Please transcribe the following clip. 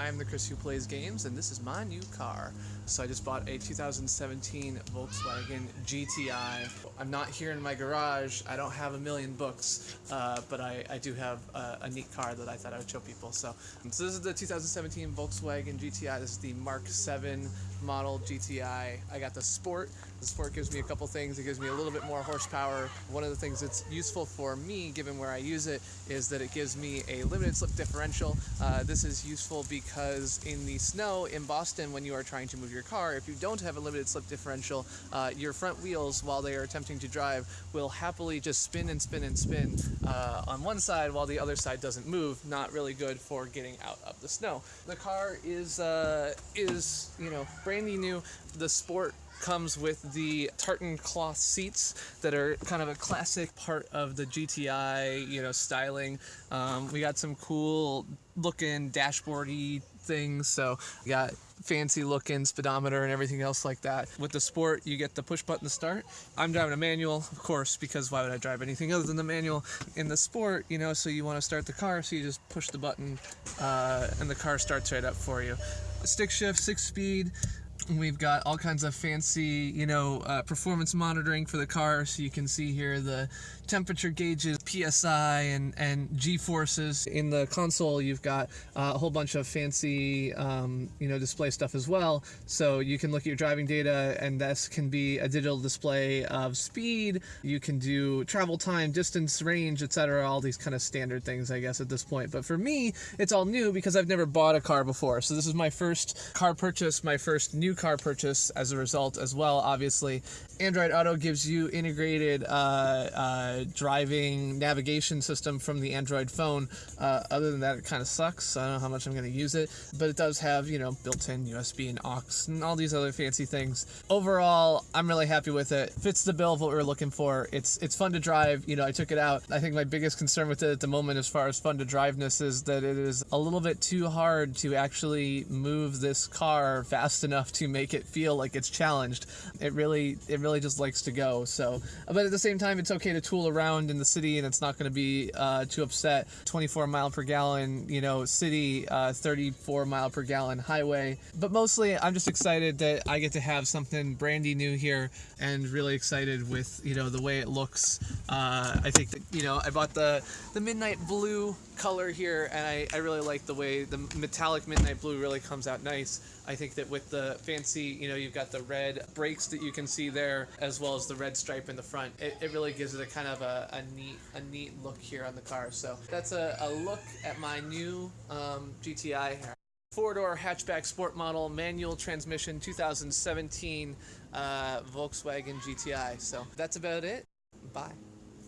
I'm the Chris who plays games, and this is my new car. So I just bought a 2017 Volkswagen GTI. I'm not here in my garage. I don't have a million books, uh, but I, I do have a, a, neat car that I thought I would show people. So, so this is the 2017 Volkswagen GTI. This is the Mark 7 model GTI. I got the Sport. The Sport gives me a couple things. It gives me a little bit more horsepower. One of the things that's useful for me, given where I use it, is that it gives me a limited slip differential. Uh, this is useful because in the snow in Boston, when you are trying to move your car, if you don't have a limited slip differential, uh, your front wheels, while they are attempting to drive, will happily just spin and spin and spin uh, on one side while the other side doesn't move. Not really good for getting out of the snow. The car is uh, is you know brandy new. The Sport comes with the tartan cloth seats that are kind of a classic part of the GTI, you know, styling. Um, we got some cool looking dashboardy things. So we got fancy looking speedometer and everything else like that. With the Sport, you get the push button to start. I'm driving a manual, of course, because why would I drive anything other than the manual? In the Sport, you know, so you want to start the car, so you just push the button uh, and the car starts right up for you. Stick shift, six speed. We've got all kinds of fancy, you know, uh, performance monitoring for the car. So you can see here the temperature gauges, PSI, and, and G-forces. In the console, you've got uh, a whole bunch of fancy, um, you know, display stuff as well. So you can look at your driving data, and this can be a digital display of speed. You can do travel time, distance, range, etc. All these kind of standard things, I guess, at this point. But for me, it's all new because I've never bought a car before. So this is my first car purchase, my first new car purchase as a result as well, obviously. Android Auto gives you integrated uh, uh, driving navigation system from the Android phone. Uh, other than that, it kind of sucks. I don't know how much I'm going to use it, but it does have, you know, built-in USB and aux and all these other fancy things. Overall, I'm really happy with it. Fits the bill of what we are looking for. It's it's fun to drive. You know, I took it out. I think my biggest concern with it at the moment, as far as fun to driveness, is that it is a little bit too hard to actually move this car fast enough to make it feel like it's challenged. It really, it really just likes to go. So, but at the same time, it's okay to tool around in the city, and it's not going to be uh, too upset. 24 mile per gallon, you know, city, uh, 34 mile per gallon highway. But mostly, I'm just excited that I get to have something brandy new here, and really excited with you know the way it looks. Uh, I think that you know I bought the the midnight blue color here, and I, I really like the way the metallic midnight blue really comes out nice. I think that with the fancy, you know, you've got the red brakes that you can see there, as well as the red stripe in the front. It, it really gives it a kind of a, a neat a neat look here on the car. So that's a, a look at my new um, GTI here. Four-door hatchback sport model, manual transmission, 2017 uh, Volkswagen GTI. So that's about it. Bye.